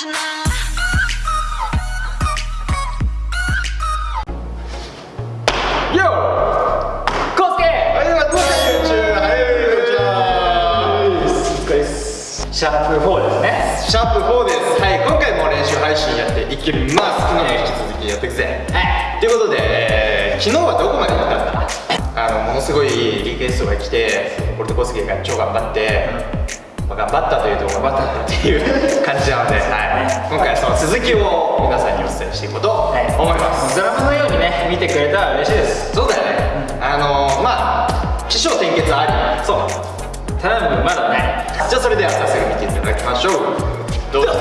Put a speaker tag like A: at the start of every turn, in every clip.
A: シャープ4ですね
B: シャープ4です。はい、今回も練習配信やっていきます。昨日引き続きやっていくぜ。
A: はい
B: ということで、えー昨日はどこまで行ったんだあの、ものすごいリクエストが来て、俺とコスケが超頑張って、まあ、頑張ったというと頑張ったっていう感じなので、はい、今回はその続きを皆さんにお伝えしていこうと思います。
A: ドラマのようにね見てくれたら嬉しいです。
B: そうだよね。あのまあ、起承転結あり。そう。
A: 頼むまだない
B: じゃあそれでは早速見ていただきましょう。どうぞ。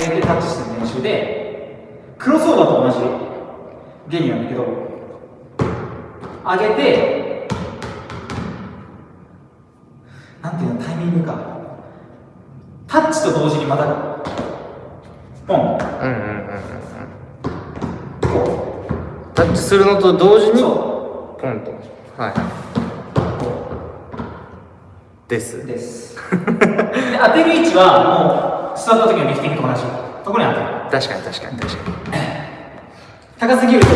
C: 連携タッチしての練習でクロスオーバーと同じ原理なんだけど上げてなんていうングか。タッチと同時にまたポン。
B: うんうんうんうんタッチするのと同時に
C: そ
B: ポンと。はい。です。
C: うです。で当てる位置はもうスタートの時のリフティングと同じ。ところに当てる。
B: 確かに確かに確かに。
C: 高すぎると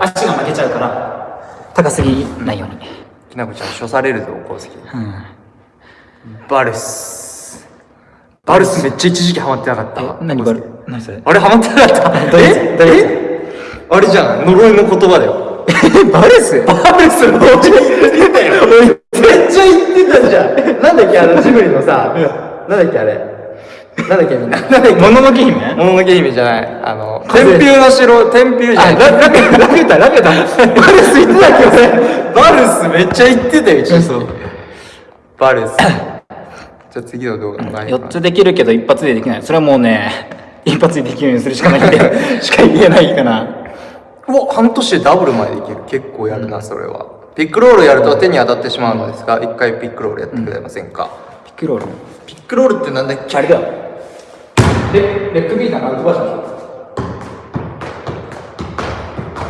C: 足が負けちゃうから高すぎないように。
B: きなこちゃん処されるぞ功績
C: うん
B: バルス。バルスめっちゃ一時期ハマってなかった。
C: え何バル何それ？
B: あれハマってなかった？え？え？あれじゃん。呪いの言葉だよ。
C: バルス？
B: バルスめっちゃ言ってたよめっちゃ言ってたじゃん。なんだっけ？あのジブリのさなんだっけあれ？なんだっけみんな？なんだっけ？
C: もののけ姫？
B: もののけ姫じゃない。あの
C: 風
B: 天平の城天平じゃない。
C: あラララピュタラピュタ
B: バルス言ってたっけ？俺。バルスめっちゃ言ってたよ一時
C: そう
B: バルスじゃあ次の動画何
C: 4つできるけど一発でできない。それはもうね 一発でできるようにするしかない。ん でしか言えないかな。
B: うわ半年でダブルまでできる。結構やるなそれは。ピックロールやると手に当たってしまうのですが一回ピックロールやってくれませんか、
C: ピックロール？
B: ピックロールってなんだっけ？
C: あれだよ。レレッグビーターのアウトバージョン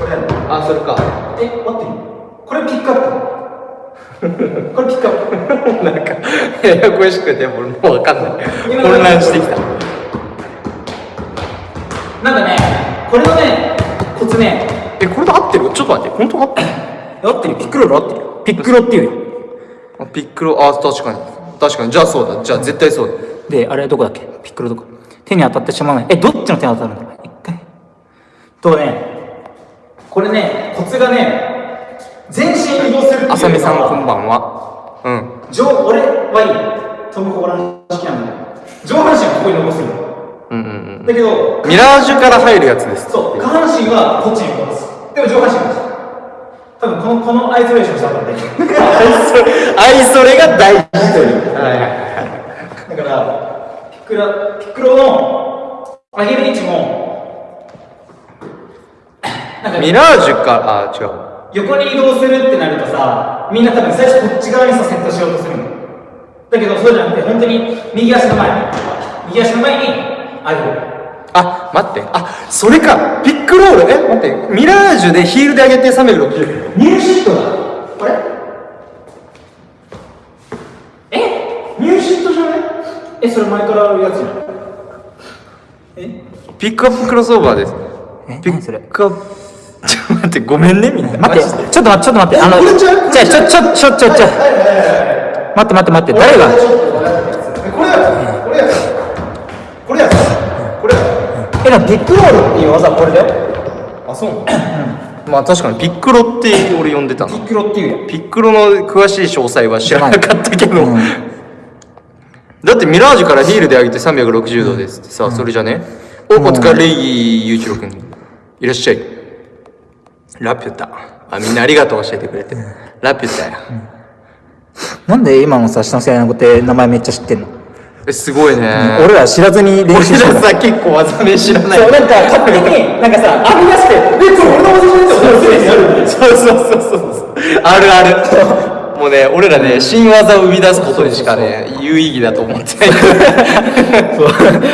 C: これやる
B: あそれか。
C: え待って。これピックアップこれピックアップ。
B: なんかややこしくて俺もう分かんない。
C: 今
B: 混乱してきた。
C: なんかねこれのねコツね。
B: えこれで合ってる？ちょっと待って。本当合ってる？
C: 合ってるピックロール合ってるピックロっていうよ。
B: あピックロあ確かに。確かに。じゃあそうだ。じゃあ絶対そうだ。
C: で、あれどこだっけ？ピックロどこ？手に当たってしまわない。え、どっちの手に当たるんだろう一回。とね、これね、コツがね、全身移動する
B: あさみさんこんばんは？うん
C: 上、俺はいい。トム・ホーラン式なんだよ。上半身はここに残すの。
B: うんうんうん
C: だけど、
B: ミラージュから入るやつです
C: そう、下半身はこっちに残す。でも上半身は。多分この、このアイソレーションしたからね。
B: アイソレが大事という
C: だから、ピックラ、ピックロの上げる位置も、
B: ミラージュかあ違う
C: 横に移動するってなるとさ、みんな多分最初こっち側にさ、セットしようとするの。だけど、そうじゃなくて、本当に右足の前に、右足の前に上げる。
B: あ待って。あそれか。ピックロールえ待って。ミラージュでヒールで上げて360
C: ニューシットだ。あれ？え？ニューシットじゃない？え、それ前からあるやつじゃん。え？
B: ピックアップクロスオーバーです。ピ
C: え？何それ
B: ックアップちょごめんねみんな。
C: 待って、ちょっと待って、ちょっと待って、あの、
B: ち
C: ょ、ちょ、ちょ、ちょ、ちょ、待って待って待って、誰が、
B: これやこれやこれやこれや
C: え、でもピックロールっていう技はこれだよ。
B: あそうまあ確かにピックロって俺呼んでたの。
C: ピックロっていうや
B: ピックロの詳しい詳細は知らなかったけど、
C: うん。
B: だってミラージュからヒールで上げて360度ですってさ、それじゃね？おお疲れゆういちろくんいらっしゃいラピュタ。あみんなありがとう教えてくれて、ラピュタや、
C: なんで今のさ、下の世代の子って名前めっちゃ知ってんの？
B: えすごいね、
C: 俺ら知らずに練
B: 俺
C: 習してた。
B: らさ結構技名知らない。
C: そう、なんか勝手に、なんかさ、編み出して、え、これ俺の技じゃないって思って。
B: そうそうそうそう。あるあるもうね俺らね新技を生み出すことにしかね有意義だと思って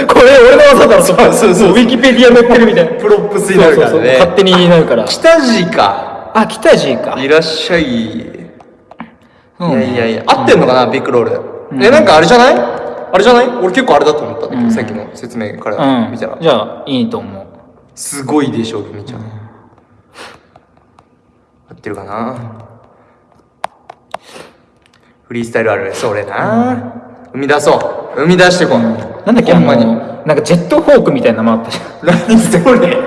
C: これ俺の技だろ、
B: そうそうそう。
C: ウィキペディア載ってるみたいな。
B: プロップスになるからね。
C: 勝手になるから。
B: 北地か。
C: あ、北地か。
B: いらっしゃい、
C: うん。
B: いやいやいや合ってんのかなビッグロール、えなんかあれじゃない？あれじゃない？俺結構あれだと思った。んだけど、
C: うん。
B: さっきの説明から
C: うん。
B: 見たら、
C: じゃあいいと思う。
B: すごいでしょルミちゃん、合ってるかな、フリースタイルある。それな、生み出そう。生み出してこう、
C: なんだっけあの
B: ほんまに。
C: なんかジェットフォークみたいな名前あったじゃん。
B: 何それ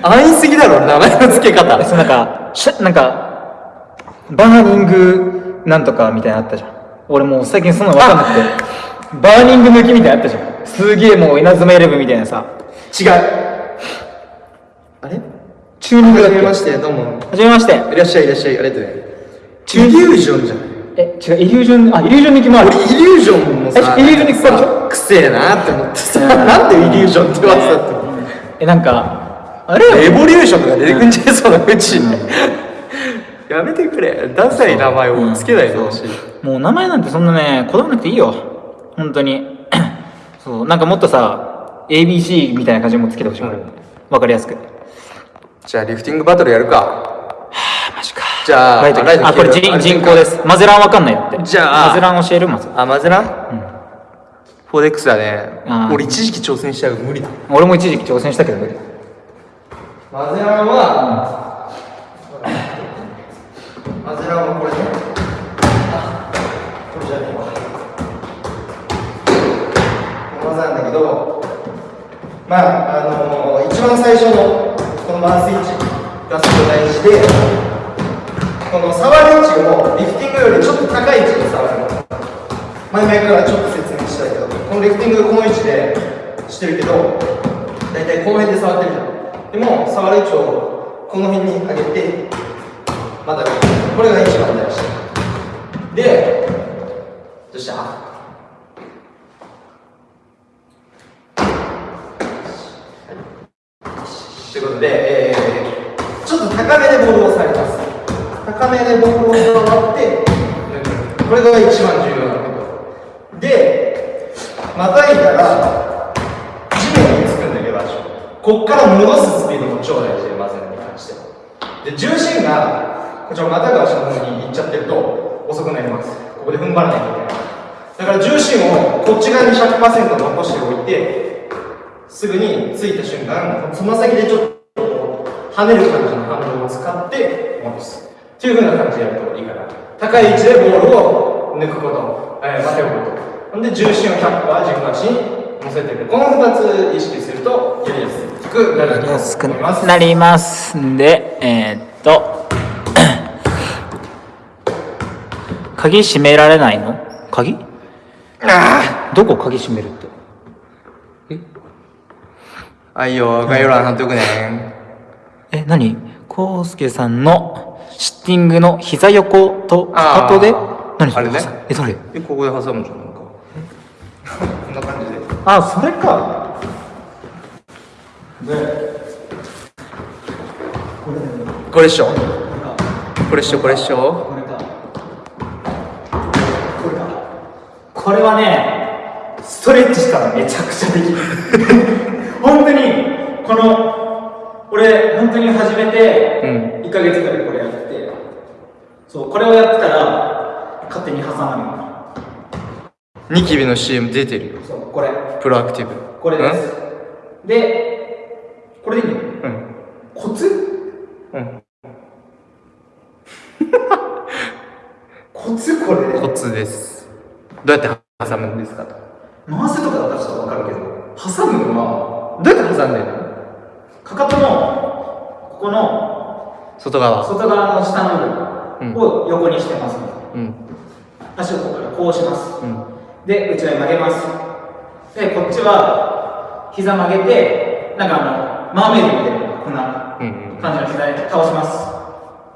B: 安易すぎだろ名前の付け方。
C: そうなんかしゃなんかバーニングなんとかみたいなのあったじゃん。俺もう最近そんなの分かんなくて。バーニング抜きみたいなのあったじゃん。すげえもう稲妻イレブンみたいなさ。
B: 違う。あれ？
C: チューニングだっけ？
B: はじめましてどうも。
C: はじめまして。
B: いらっしゃいいらっしゃい。ありがとうね。
C: チュ
B: リュージョンじゃない？
C: え違うイリュージョンあイリュージョン抜きもある。
B: 俺イリュージョンもさ
C: えイリュージョンに使うでしょ
B: くせえなって思ってさ。なんでイリュージョンって言わせたって
C: えなんかあれ？
B: エボリューションとか出てくんじゃいそうなうち、やめてくれ。ダサい名前をつけないでほしい、
C: もう名前なんてそんなねこだわらなくていいよ。本当に。そう。なんかもっとさ ABC みたいな感じもつけてほしい、
B: うん。
C: わかりやすく。
B: じゃあリフティングバトルやるか。
C: マジか
B: じゃあ
C: あこれ人人工です。マゼランわかんないって。
B: じゃあ
C: マゼラン教えるまず。
B: あマゼラン、フォーデックスだね。俺一時期挑戦したけど無理だ。
C: 俺も一時期挑戦したけど無理
B: マゼランは、マゼランはこれね。あこれじゃねえわ。この技なんだけど。まああの一番最初のこのマウス位置がすごい大事でこの触る位置をリフティングよりちょっと高い位置で触るの。前々からちょっと説明したいけどこのリフティングこの位置でしてるけど大体この辺で触ってるじゃん。でも触る位置をこの辺に上げてまたこれが一番大事でどうした？ということで、えー、ちょっと高めでボールを触ります高めでボールを触ってこれが一番重要なんだけどでまたいだら地面につくんだけど足こっから戻すスピードも超大事でまずに関して。で重心がこちのまたが足の方に行っちゃってると遅くなります。ここで踏ん張らないといけない。だから重心をこっち側に100%残しておいてすぐについた瞬間つま先でちょっと跳ねる感じの反動を使って戻す。っていう風な感じでやるといいかな高い位置でボールを抜くこと、えー、待てること。ほんで重心を100%軸足に乗せていくこの2つ意識するとやりやすく？なると
C: 安くなります。んでえー、っと。鍵閉められないの？鍵？どこ鍵閉めるって？
B: あいよ概要欄貼っとくね
C: え何？コウスケさんのシッティングの膝横とかかとで何それ？
B: ね。
C: えどれ
B: えここで挟むじゃんなんか。こんな感じで。
C: あそれか。
B: これっしょ。これっしょこれっしょ。
C: これか。これか。これはねストレッチしたらめちゃくちゃできる。本当にこの俺本当に始めて
B: うん。
C: 1ヶ月ぐらい。これやってそうこれをやってたら勝手に挟まるの
B: ニキビの CM 出てるよ。
C: そうこれ。
B: プロアクティブ。
C: これです。でこれでいいんだよ
B: うん。
C: コツ？
B: うん。
C: コツ？これで。
B: コツです。どうやって挟むんですかと。
C: 回せとかだったらちょっと分かるけど。挟むのは？
B: どうやって挟んでるの？
C: かかとのここの
B: 外側。
C: 外側の下の部分を横にしてます、
B: うん。
C: 足をここからこうします。
B: うん
C: で内側に曲げます。でこっちは膝曲げてなんかあのマーメイドみたいなこんな感じの膝で倒します。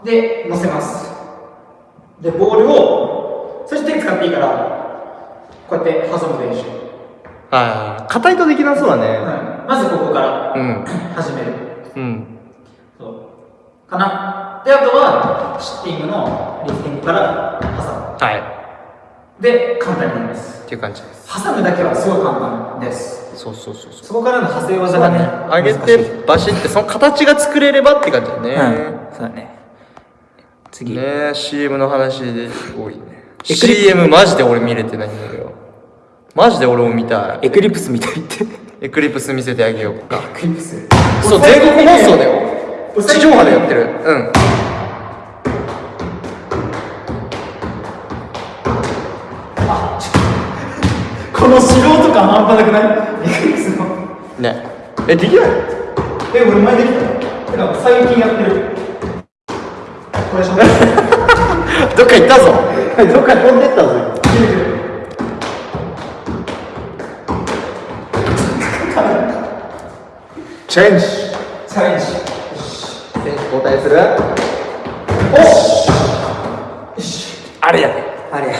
C: で乗せます。でボールをそして手使っていいからこうやって挟む練習、
B: ああ硬いとできなそうだね。
C: はい、まずここから
B: うん。
C: 始める。
B: うん。
C: そう。かな。であとはシッティングのリフティングから挟
B: はい
C: で簡単になります。
B: ていう感じです。
C: 挟むだけはすごい簡単です。
B: そうそうそうそう。
C: そこからの派生技がね
B: 上げてバシってその形が作れればって感じだね、
C: うんそうだね。次、
B: ね CM の話で多いね。CM マジで俺見れてないんだけど。マジで俺も見た
C: エクリプスみたいって。
B: いエクリプス見せてあげようか。
C: エクリプス。
B: そう全国放送だよ。地上波でやってる。うん
C: この素人感半端なくない？エクリプスの
B: ね。えできない？
C: え俺前できたのなんか最近やってる。これでしょ
B: どっか行ったぞ。
C: どっか飛んでったぞ。
B: チェンジ
C: チャレンジ
B: 選手交代する？
C: あれやねあれや。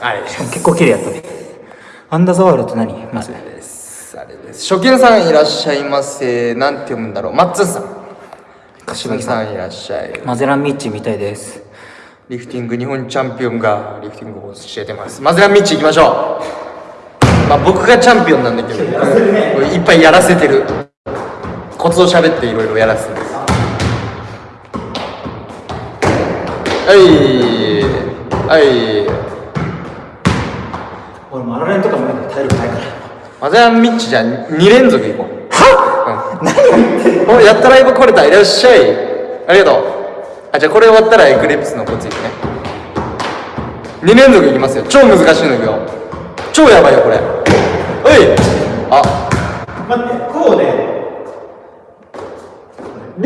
B: あれ。
C: 結構綺麗やったねアンダーザワールドって何？まず。
B: ですあれです。初見さんいらっしゃいませ。なんて読むんだろう。マッツンさん。柏木さん。いらっしゃい。
C: マゼランミッチみたいです。
B: リフティング日本チャンピオンがリフティングを教えてます。マゼランミッチ行きましょう。まあ僕がチャンピオンなんだけど。いっぱいやらせてる。コツを喋っていろいろやらせてるはい。はい
C: 俺もあられんとかもなんか体力ないから。
B: マゼランミッチじゃあ2連続行こう。は？何を言ってんの？おやったライブ来れたいらっしゃい。ありがとう。あじゃあこれ終わったらエクリプスのコツいくね。2連続いきますよ。超難しいのいくよ。超やばいよこれ。おい！あ。
C: 待ってこうで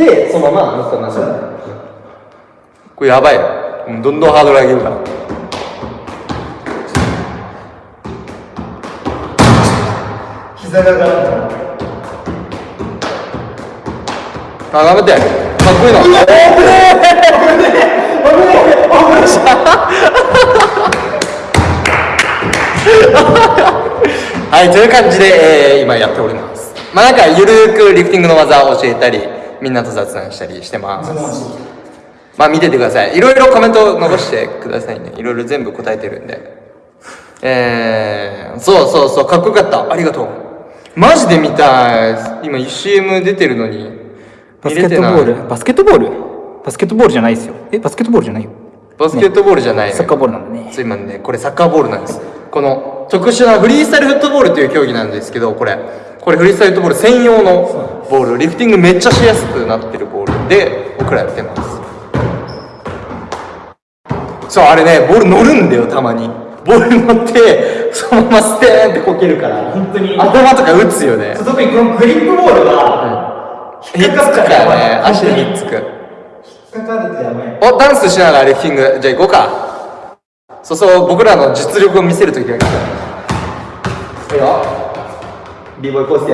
B: でそのまま乗ったなこれやばいよ。うんどんどんハードル上げるから
C: 膝がが
B: あ頑張って。かっこいいの。はいという感じで、えー今やっております。まあなんかゆるくリフティングの技を教えたりみんなと雑談したりしてます。まあ見ててください。いろいろコメント残してくださいね。いろいろ全部答えてるんで。えー、そうそうそう。かっこよかった。ありがとう。マジで見たい。今 CM 出てるのに。
C: バスケットボール。バスケットボール？バスケットボールじゃないですよ。えバスケットボールじゃないよ。
B: バスケットボールじゃないのよ。
C: サッカーボールなんだね。
B: そう今ね。これサッカーボールなんです。この特殊なフリースタイルフットボールという競技なんですけどこれ。これフリースタイルフットボール専用のボール。リフティングめっちゃしやすくなってるボールで僕らやってます。そうあれねボール乗るんだよたまに。ボール乗ってそのままステーンってこけるから。
C: 本当に。
B: 頭とか打つよね。
C: 特にこのグリップボールが
B: ひっつくからね。足にひっつく。
C: 引っかかるとやばい。
B: おダンスしながらリフティング。じゃあ行こうか。そうそう僕らの実力を見せる時が来た。いいよ。b ボーイコースケ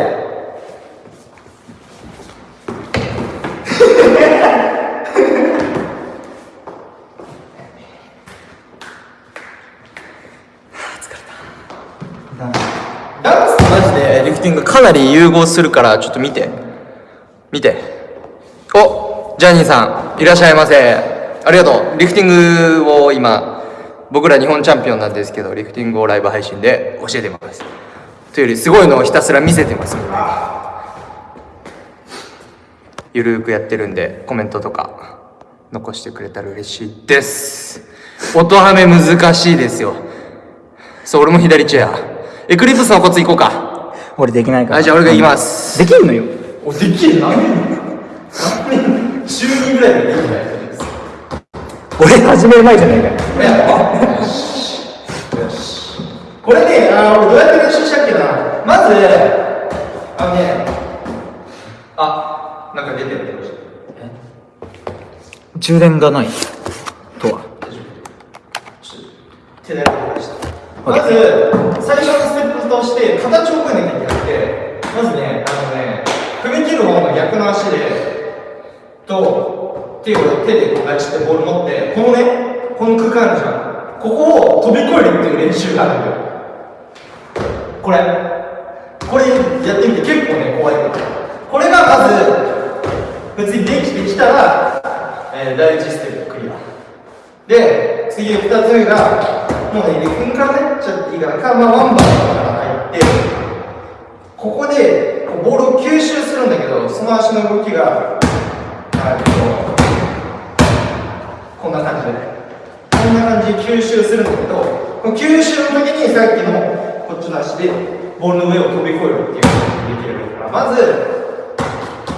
B: ダンスとマジでリフティングかなり融合するからちょっと見て。見て。おジャニーさんいらっしゃいませ。ありがとう。リフティングを今僕ら日本チャンピオンなんですけどリフティングをライブ配信で教えてます。というよりすごいのをひたすら見せてます。ゆるーくやってるんでコメントとか残してくれたら嬉しいです。音ハメ難しいですよ。そう俺も左チェア。エクリプスのコツいこうか。
C: 俺できないから。
B: あじゃあ俺が行きます。
C: できんのよ。
B: おできる何年？何年？週2ぐらいでできない
C: 俺始める前じゃないか
B: よしよしこれねあー俺どうやって練習したっけな。まずあのねあなんか出てる
C: 充電がない。とは。
B: 手でやってました。まず最初のステップとして形を覚えなきゃいけなくてまずねあのね踏み切る方の逆の足でと手を手でこうガチってボール持ってこのねこの空間あるじゃん。ここを飛び越えるっていう練習があるんだよ。これ。これやってみて結構ね怖いからこれがまず別にできてきたら、えー第一ステップクリア。で次2つ目がもうねリフンから入っちゃっていいからか、まあ、ワンバウンドから入ってここでボールを吸収するんだけどその足の動きがこんな感じでこんな感じで吸収するんだけど吸収の時にさっきのこっちの足でボールの上を飛び越えるっていうことができればいいからまず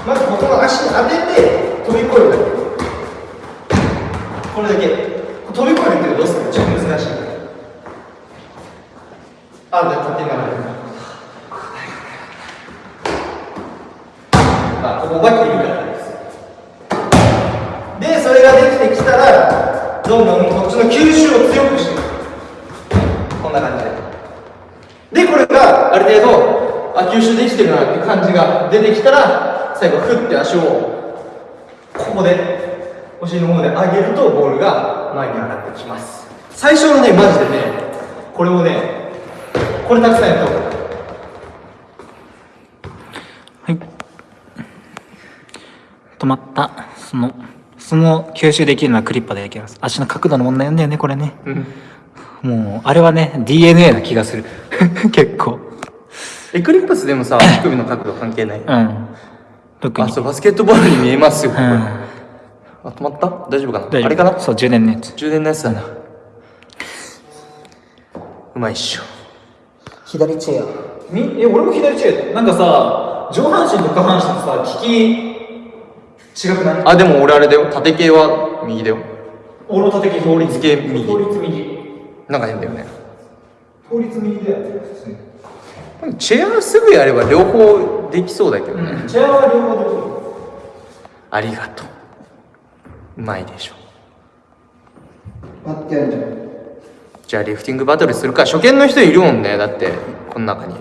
B: まずここの足に当てて飛び越える。だけこれだけ。飛び越えるってどうするかちょっと難しいあで勝手にならないあここが切るからです。でそれができてきたらどんどんこっちの吸収を強くしていく。こんな感じで。でこれがある程度あ吸収できてるなって感じが出てきたら最後ふって足をここでお尻の方で上げるとボールが前に上がってきます。最初のねマジでねこれをねこれたくさんやった方がいい
C: はい止まった。そのその吸収できるのはクリッパでできます。足の角度の問題なんだよねこれね。もうあれはね DNA な気がする。結構。
D: エクリプスでもさ足首の角度関係ない？
C: うん。特に。
D: あそうバスケットボールに見えますよ、
C: うん。
D: あ止まった？大丈夫かな？
C: 大丈夫。
D: あれかな？
C: そう充電のやつ。
D: 充電のやつだな。うまいっしょ。
C: 左チェア。み？え俺も左チェアなんかさ上半身と下半身とさ利き違くない？
D: あでも俺あれだよ。縦系は右だよ。
C: 俺の縦木法律
D: 系右。
C: 法律右。
D: なんか変だよね。
C: 法律右だよね普通に。
D: チェアすぐやれば両方できそうだけどね、
C: うんチェアは両方できる。
D: ありがとう。うまいでしょ。
B: 待ってやるじゃん。
D: じゃあリフティングバトルするか。初見の人いるもんね。だってこの中に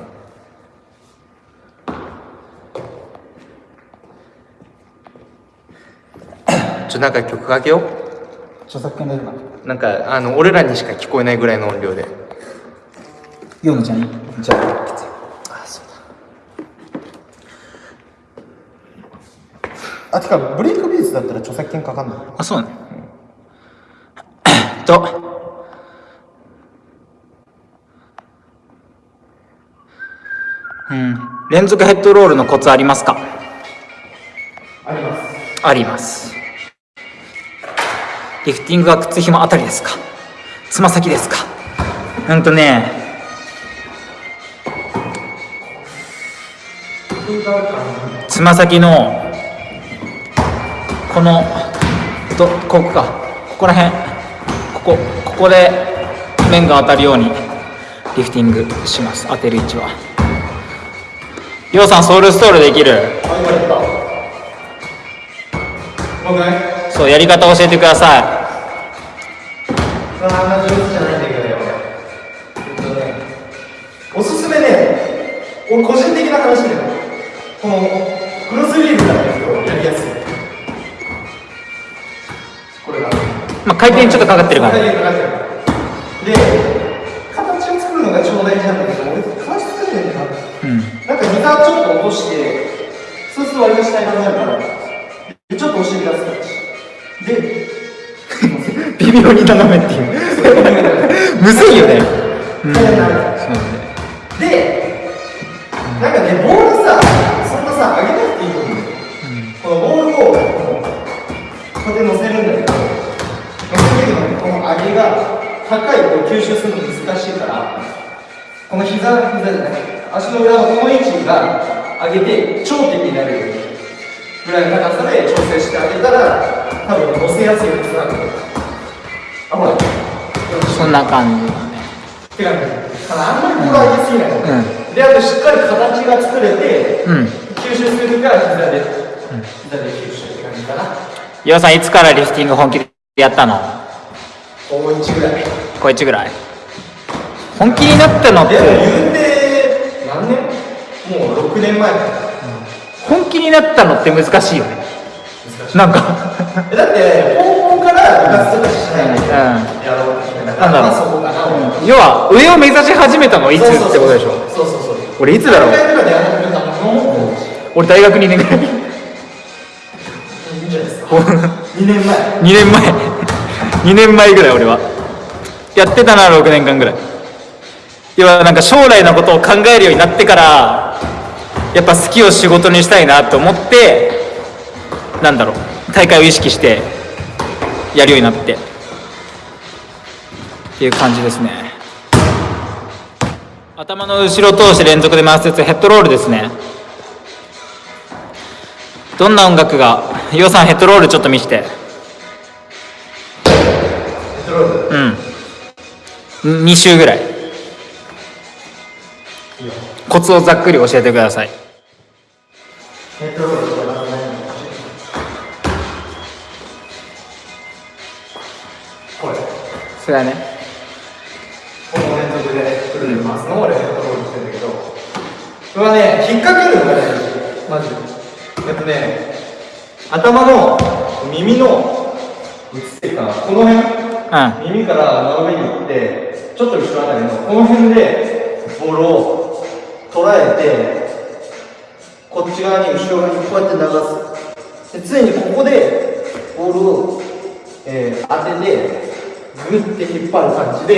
D: ちょなんか曲かけよう。
C: 著作権大丈夫か
D: な。んかあの俺らにしか聞こえないぐらいの音量で。
C: ヨムちゃんいいじゃあ
D: あそう
B: あてかブレイクビーツだったら著作権かかんない
C: あそうなのと。うん。連続ヘッドロールのコツありますか？
B: あります。
C: ありますリフティングは靴ひもあたりですか？つま先ですか？うんとね。つま先のこのどここか。ここら辺。ここここで面が当たるようにリフティングします。当てる位置は。りょうさんソウルストールできる？
B: あ今やった。僕ね。
C: そうやり方教えてください。
B: あんま上手じゃないんだけどね俺えっとねおすすめね俺個人的な話だよこのクロスリーブやりやすい。これが
C: まあ、回転ちょっとかかってるから。
B: 回転かかってる。からで形を作るのが超大事なんだけど俺感じ作ってんだよな
C: うん。
B: なんか膝ちょっと落としてそうすると割からでちょっとお尻出す感じで
C: 微妙に斜めっていう。むずいよね。うん。そうね。
B: で、なんかね、ボールさ、そんなさ、上げなくていいと思う。んだよ。このボールを、こうこうやって乗せるんだけど、乗せるけどね、この上げが高いと吸収するの難しいから、この膝、膝じゃない、足の裏のこの位置が上げて頂点になるぐらいの高さで調整してあげたら、多分乗せやすいはずなんだよ。あ、ほら。
C: そんな感じ。だね
B: って感じただあんまりボール上げすぎない、
C: う
B: であとしっかり形が作れて、
C: うん。
B: 吸収するから膝で、膝で吸収って感じかな
C: 岩尾さんいつからリフティング本気でやったの？
B: 高1ぐらい
C: 小1ぐらい本気になったのって。
B: 言うて何年？もう6年前。
C: 本気になったのって難しいよねなんか。
B: えだって高校から部活とかしないのに
C: うん。
B: やろうとして
C: なんだろう。要は上を目指し始めたのはいつってことでしょ。
B: そうそうそう。
C: 俺いつだろう。俺大学2年ぐらい。
B: いいんじゃないですか。2年前。
C: 2年前。2年前ぐらい俺は。やってたな6年間ぐらい。要はなんか将来のことを考えるようになってからやっぱ好きを仕事にしたいなと思ってなんだろう大会を意識してやるようになってっていう感じですね。頭の後ろ通して連続で回すやつヘッドロールですね。どんな音楽がヨウさんヘッドロールちょっと見して。うん。2周ぐらい。コツをざっくり教えてください。
B: ヘッドロール
C: それはね。
B: この連続でくるで回すのを俺ヘッドロールって言うんだけどこれはね引っ掛けるのが大事マジで。えっとね頭の耳の映ってるかな。この辺
C: うん。
B: 耳から真上に行ってちょっと後ろあたりのこの辺でボールを捉えてこっち側に後ろ側にこうやって流す。で常にここでボールを、えー当ててグッて引っ張る感じで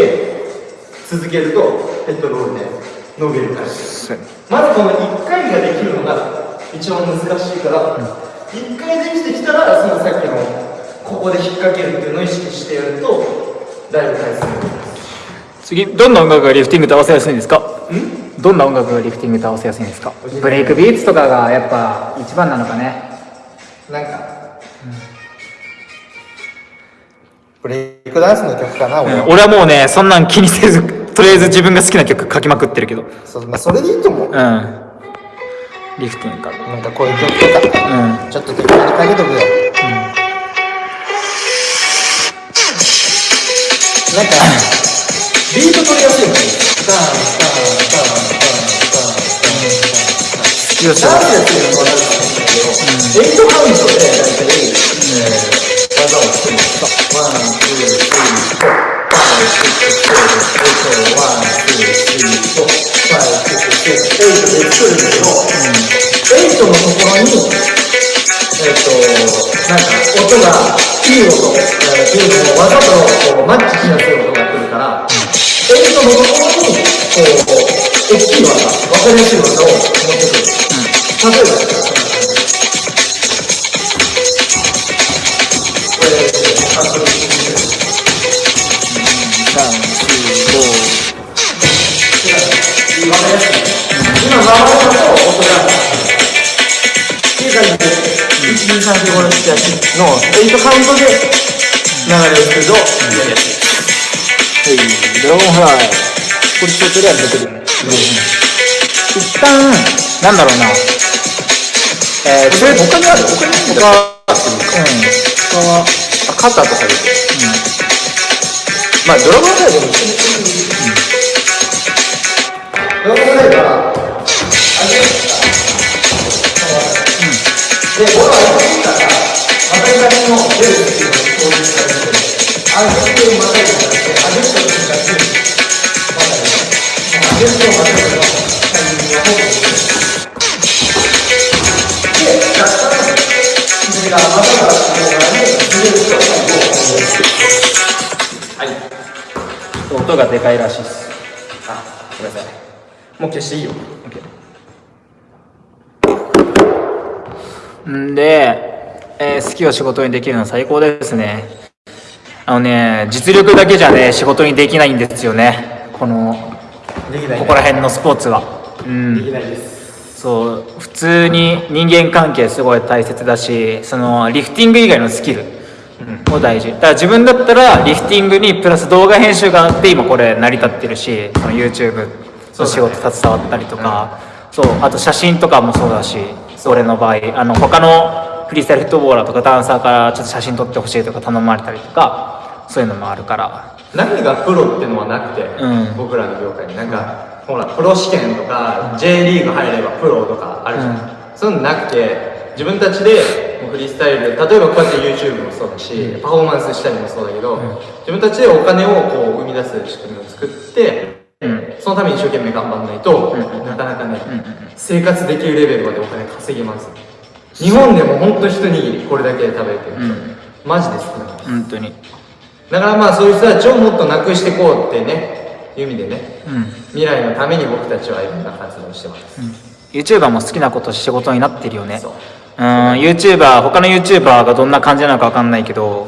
B: 続けるとヘッドロールで伸びる感じ。まずこの1回ができるのが一番難しいから、1回できてきたらそのさっきのここで引っ掛けるっていうのを意識してやるとだいぶ回数がいきます。
C: 次どんな音楽がリフティングと合わせやすいんですか？どんな音楽がリフティングと合わせやすいんですか？ブレイクビーツとかがやっぱ一番なのかね。
B: なんか、ブレイクダンスの曲かな、俺は。
C: 俺はもうねそんなん気にせず とりあえず自分が好きな曲書きまくってるけど。
B: そうまあ、それでいいと思う。
C: うん。リフティングか
B: なんかこういう曲とか、
C: うん。
B: ちょっと適当にかけとくよ。なんか、ビート取りやすいよね。ターン、ターン、ターン、ターン、ターン、ターン、ターン。
C: 好きよし
B: ダンスやってるのもあるかもしれないけど、 eight count で大体、えー、技を作るんです one, two, three, four, five, six, seven, eight で作るんだけど、 eight のところに、えっ、と、なんか音が、いい音、えー、っていうの技とこうマッチしやすい音が来るから、 eight のところに、こう、大きい技、わかりやすい技を持って8の8カウントで流れるけどやりやすい。
C: ドラゴンフライこれちょっとりあえず出てる一旦なんだろうな。えー、中他にある他にある他うん。他はあ肩とかで
B: まあドラゴンフライでも一緒にドラゴンフライは上げるで、ボールを上げていったら、また
C: 音がでかいらしいです
B: あ、ごめんなさい。もう消していいよ。
C: んで、えー好きを仕事にできるのは最高ですね。あのね実力だけじゃね仕事にできないんですよね。このここら辺のスポーツは。うん。
B: できないです。
C: そう。普通に人間関係すごい大切だしそのリフティング以外のスキル。も大事。だから自分だったらリフティングにプラス動画編集があって今これ成り立ってるしその YouTube の仕事携わったりとか。そう,、あと写真とかもそうだし俺の場合あの他のフリースタイルフットボーラーとかダンサーからちょっと写真撮ってほしいとか頼まれたりとかそういうのもあるから。
E: 何がプロってのはなくて、
C: うん。
E: 僕らの業界に。なんか、ほらプロ試験とか J リーグ入ればプロとかあるじゃん、
C: うん。
E: そういうのなくて自分たちでフリースタイル例えばこうやって YouTube もそうだし、パフォーマンスしたりもそうだけど、自分たちでお金をこう生み出す仕組みを作って、
C: うん。
E: そのために一生懸命頑張らないと、なかなかね、生活できるレベルまでお金稼げます日本でも本当一握りこれだけ食べてる、
C: ん。
E: マジで少ない
C: 本当に。
E: だからまあそういう人たちをもっとなくしていこうってねいう意味でね
C: うん。
E: 未来のために僕たちはいろんな活動をしてます、
C: YouTuber も好きなこと仕事になってるよね。
E: そう。
C: うん。YouTuber 他の YouTuber がどんな感じなのか分かんないけど、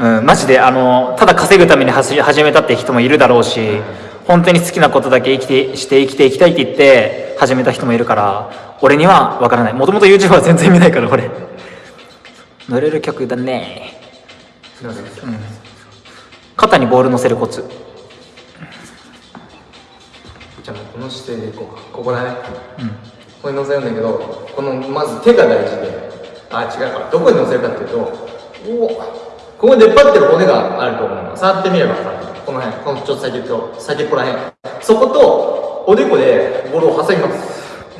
C: うん、マジであのただ稼ぐために始始めたって人もいるだろうし本当に好きなことだけ生きてして生きていきたいって言って始めた人もいるから俺には分からない。もともと YouTube は全然見ないから俺。乗れる曲だね。
B: すいません。
C: 肩にボール乗せるコツ。
B: じゃあこの姿勢でいこうか。ここだね。うん。ここに乗せるんだけどこのまず手が大事で。あ違う。かどこに乗せるかっていうとおここに出っ張ってる骨があると思うの。触ってみれば分かる。この辺。このちょっと先っと先っぽら辺そことおでこでボールを挟みます。で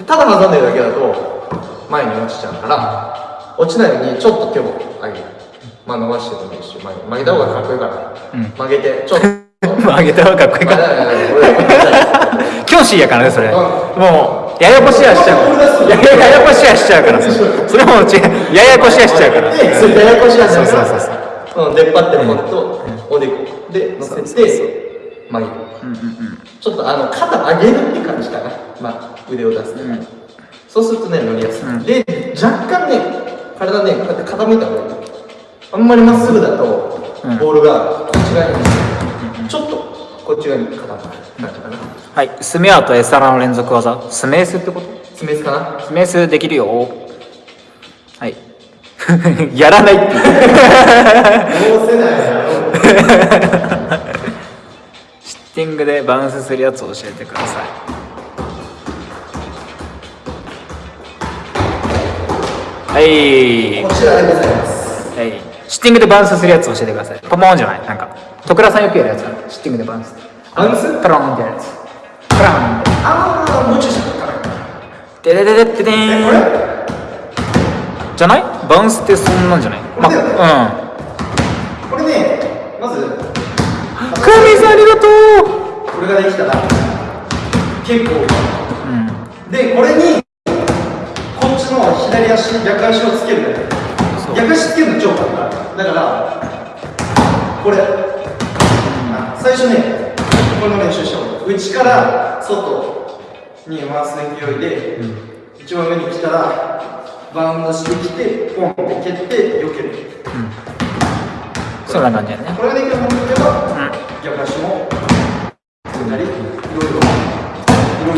B: ただ挟んでるだけだと前に落ちちゃうから落ちないようにちょっと手を上げる。まあ伸ばしてもいいし前に曲げた方がかっこいいから、曲げてちょっと。
C: 曲げた方がかっこいいか。ら教師やからねそれ。
B: ん。
C: もうややこしやしちゃうややこしやしちゃうから。それもう違う。ややこしやしちゃうから。
B: で、それややこしいやつ
C: そうそうそうそう。
B: うん、出っ張ってる骨とおでこで乗せて曲げる。ちょっとあの肩上げるって感じかな、まあ、腕を出すね、そうするとね乗りやすい、で若干ね体ねこうやって傾いた方がいい。あんまりまっすぐだとボールがこっち側に、ちょっとこっち側に傾く感じかな。
C: はい。スメアとエサラの連続技。スメースってこと？
B: スメースかな？
C: スメースできるよ。はい。やらないって。
B: どうせないや
C: シッティングでバウンスするやつを教えてくださいはい。
B: こちらでございます。
C: はい。シッティングでバウンスするやつ教えてください。ポモンじゃない。なんか徳倉さんよくやるやつ。シッティングでバウンス。
B: バウンス？
C: プロンってやるやつ。プロン
B: ああもうちょい下から。
C: デデデデデデーン
B: えこれ
C: じゃない？バウンスってそんなんじゃない。
B: これだよね
C: ま
B: これねまず。
C: うんクミさんありがと
B: これができたら。結構。
C: ううん。
B: でこれに左足逆足をつける。だけ逆足つけるの超簡単。だからこれ。あ最初ねこれの練習しよう。内から外に回す勢いで、一番上に来たらバウンドしてきてポンって蹴って避ける。
C: そんな感じやね？
B: これができるようになってれば、逆足も組んだりいろいろ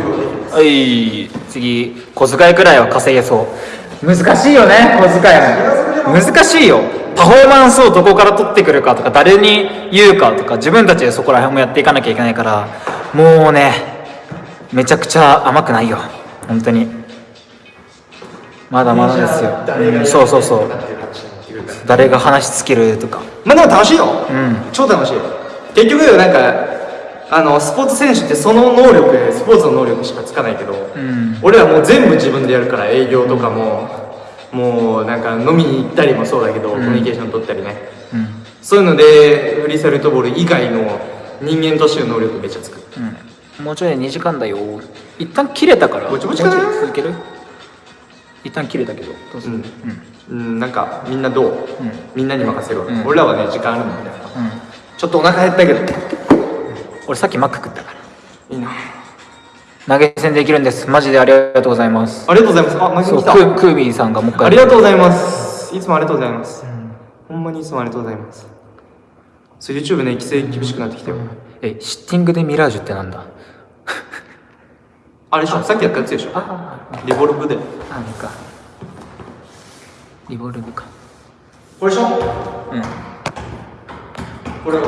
B: いろいろできます。
C: はい。次小遣いくらいは稼げそう難しいよね小遣いも。難しいよ。パフォーマンスをどこから取ってくるかとか誰に言うかとか自分たちでそこら辺もやっていかなきゃいけないからもうねめちゃくちゃ甘くないよ。本当に。まだまだですよ、うん。そうそうそう。誰が話しつけるとか。
B: まあでも楽しいよ、
C: うん。
B: 超楽しい。結局なんかあのスポーツ選手ってその能力スポーツの能力しかつかないけど、
C: ん。
B: 俺らもう全部自分でやるから営業とかももうなんか飲みに行ったりもそうだけど、コミュニケーション取ったりね。
C: うん。
B: そういうのでフリースタイルトボール以外の人間としての能力めっちゃつく
C: うん。もうちょいで2時間だよ一旦切れたから
B: ぼちぼちかな
C: 続ける？一旦切れたけどどうする？
B: うん、うん、なんかみんなどう、みんなに任せるわ、
C: うん。
B: 俺らはね時間あるんだよ
C: うん。
B: ちょっとお腹減ったけど
C: 俺さっきマック食ったから。
B: いいな。
C: 投げ銭できるんです。マジでありがとうございます。
B: ありがとうございます。あマ
C: そう
B: 来た。
C: クークービーさんがもう一回
B: ありがとうございます。いつもありがとうございます、ほんまにいつもありがとうございます。そう YouTube ね規制厳しくなってきてよ、
C: えシッティングでミラージュってなんだ？
B: あれでしょ？さっきやったやつでしょ？
C: あ
B: リボルブで。
C: あれか。リボルブか。
B: これでしょ？
C: うん
B: これ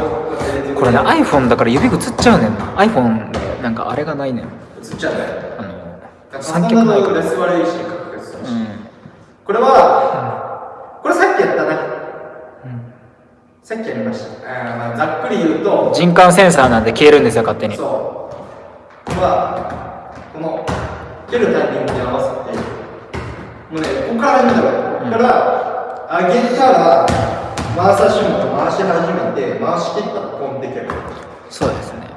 C: ね iPhone だから指映っちゃうねんな。iPhone なんかあれがないねん。
B: 映っちゃうね
C: あの
B: 三
C: 脚ないから
B: レス悪いし確実だし
C: うん
B: これは、これさっきやったな、さっきやりましたあーまあざっくり言うと
C: 人感センサーなんで消えるんですよ勝手に
B: そうこれはこの蹴るタイミングに合わせてもうねここから始めたらここから上げたら回さしも回し始めて回し切ったらポンって蹴る
C: そうですね。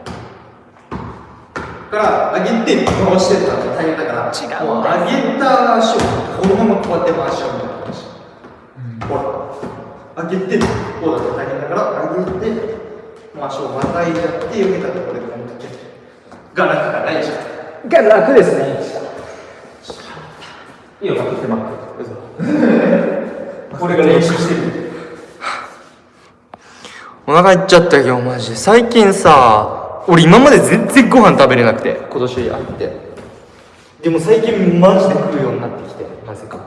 B: から上げて回してったら大変だから
C: 違う。
B: もう上げた足をこのままこうやって回しちゃうみたいな感じ、ほら。上げてこうだと大変だから上げてもう足をまたいじゃって避けたところでポンって蹴るが楽がないじゃん
C: が楽ですね。いいよ待って待って
B: これが練習してるお腹いっちゃったよマジで。最近さ俺今まで全然ご飯食べれなくて。今年入って。でも最近マジで食うようになってきてなぜか。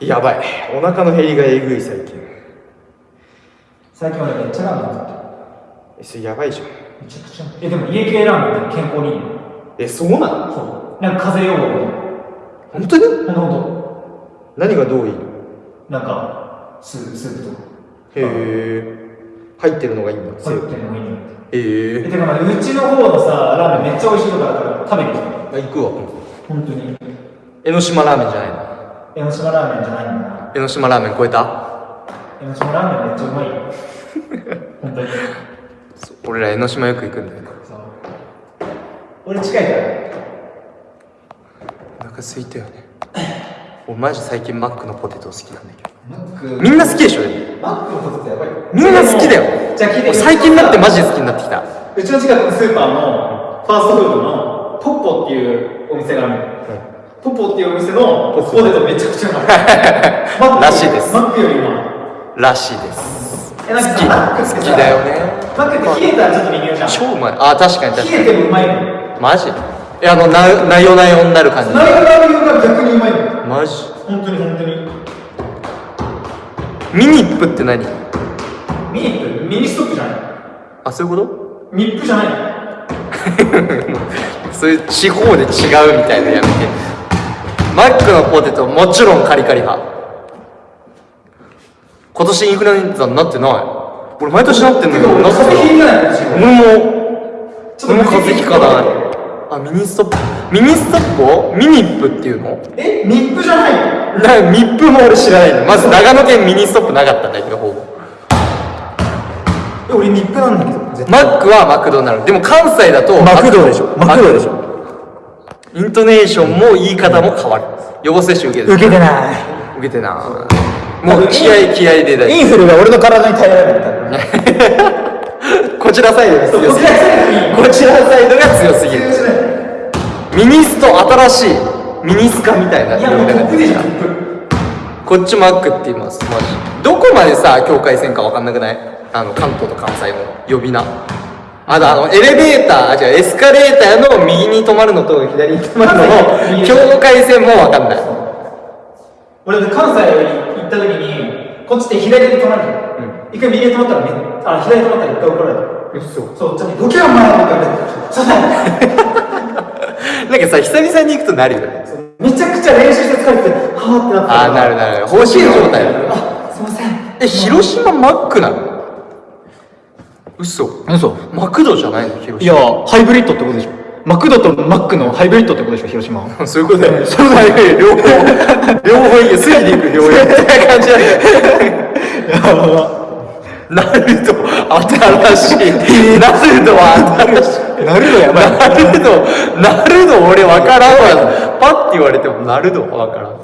B: やばい。お腹の減りがえぐい最近。
C: 最近俺めっちゃラーメン食ってる。
B: えそれやばいじゃん。
C: めちゃくちゃ。えでも家系ラーメンって健康にいいの。
B: えそうなの
C: そう。なんか風邪予防に
B: 本当に？
C: ほんとほん
B: 何がどういい？の
C: となんかススープとか。
B: へえ入ってるのがいいんだ。
C: 入ってるのがいいの
B: へ
C: え。
B: え
C: てかまあうちの方のさラーメンめっちゃ美味しいとこだから食べに来て
B: 行くわ。
C: 本当に。
B: 江ノ島ラーメンじゃないの？
C: 江ノ島ラーメンじゃないん
B: 江ノ島ラーメン超えた？
C: 江ノ島ラーメンめっちゃうまいよ。本当に。
B: 俺ら江ノ島よく行くんだよ
C: 俺近いから
B: お腹空いたよね。俺マジ最近マックのポテト好きなんだけどみんな好きでしょ？でも
C: マックのポテトやばい。よ
B: みんな好きだよ。
C: じゃあ聞いて。
B: 俺最近になってマジで好きになってきた。
C: うちの近くのスーパーのファーストフードのポッポっていうお店があるの、ポッポっていうお店のポテトめちゃくちゃうまい。
B: らしいです。
C: マックよりうまい
B: らしいです。好き。好きだよね。
C: マックって冷えたらちょっと微妙じゃん。
B: 超うまい。あ確かに確かに。
C: 冷えてもうまいの。
B: マジ？えあのななよなよになる感じ。
C: ナイフラーメンが逆にうまいの。
B: マジ？
C: 本当に本当に
B: ミニップって何？
C: ミニップミニストップじゃない。
B: あそういうこ
C: ミップじゃない。
B: そういう地方で違うみたいなやめてマックのポテトもちろんカリカリ派。今年インフルエンザになってない。俺毎年なってんの
C: てか俺
B: になって
C: 風邪ひいてな
B: も俺も風邪ひかないあミニストップ。ミニストップをミニップっていうの？
C: えミップじゃないの？
B: なミップも俺知らないの。まず長野県ミニストップなかったんだけどほぼ。
C: え俺ミップなんだけど絶
B: マックはマクドナルド。でも関西だと
F: マクドでしょ。マクドでしょ。
B: イントネーションも言い方も変わる。予防接種受けてる。
F: 受けてない。
B: 受けてなもう気合い気合いでだ
F: インフルが俺の体に耐えられない
B: こちらサイドが強すぎる。こちらサイドが強すぎるミニスト新しいミニスカみたいない
C: やもうトップでしょ
B: こっちマックって言います。マジ。どこまでさ境界線か分かんなくない？あの関東と関西の呼び名。あとあのエレベーターあ違うエスカレーターの右に止まるのと左に止まるのの境界線も分かんない。
C: 俺関西行った時にこっちって左で止まるじゃん、一回右で止まったらめあ左で止まったら一回怒られた
B: 嘘。
C: そうちょっとどけよお前って言われてそうだ
B: なんかさ久々に行くとなるよね。
C: めちゃくちゃ練習して疲れててはーってなって
B: ああなるなる。放心状態。だ
C: あすいません。
B: え広島マックなの？嘘。
F: 嘘。
B: マクドじゃないの？広
F: いやハイブリッドってことでしょ。マクドとマックのハイブリッドってことでしょ広島
B: そういうことだよ。ねそうだよ。両方両方いいよ。すぎでいく両方みたいな感じだよ。ナルド新しい。ナルドは新しい
F: なるのやばい。
B: なるの、なるの俺わからんわ。パッて言われてもなるのわからん。